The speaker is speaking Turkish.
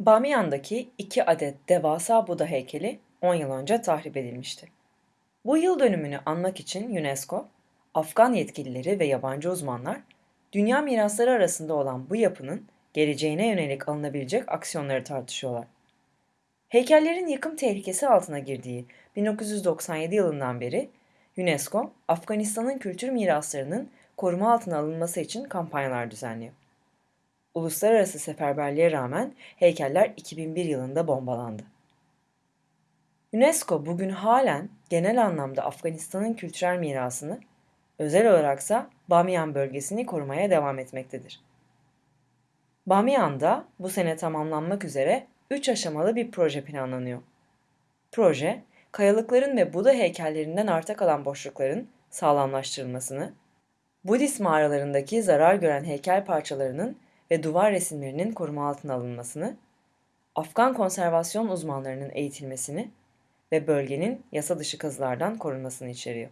Bamyan'daki iki adet devasa Buda heykeli 10 yıl önce tahrip edilmişti. Bu yıl dönümünü anmak için UNESCO, Afgan yetkilileri ve yabancı uzmanlar, dünya mirasları arasında olan bu yapının geleceğine yönelik alınabilecek aksiyonları tartışıyorlar. Heykellerin yıkım tehlikesi altına girdiği 1997 yılından beri UNESCO, Afganistan'ın kültür miraslarının koruma altına alınması için kampanyalar düzenliyor. Uluslararası seferberliğe rağmen heykeller 2001 yılında bombalandı. UNESCO bugün halen genel anlamda Afganistan'ın kültürel mirasını, özel olaraksa Bamyan bölgesini korumaya devam etmektedir. Bamyan'da bu sene tamamlanmak üzere 3 aşamalı bir proje planlanıyor. Proje, kayalıkların ve Buda heykellerinden arta kalan boşlukların sağlamlaştırılmasını, Budist mağaralarındaki zarar gören heykel parçalarının ve duvar resimlerinin koruma altına alınmasını, Afgan konservasyon uzmanlarının eğitilmesini ve bölgenin yasa dışı kazılardan korunmasını içeriyor.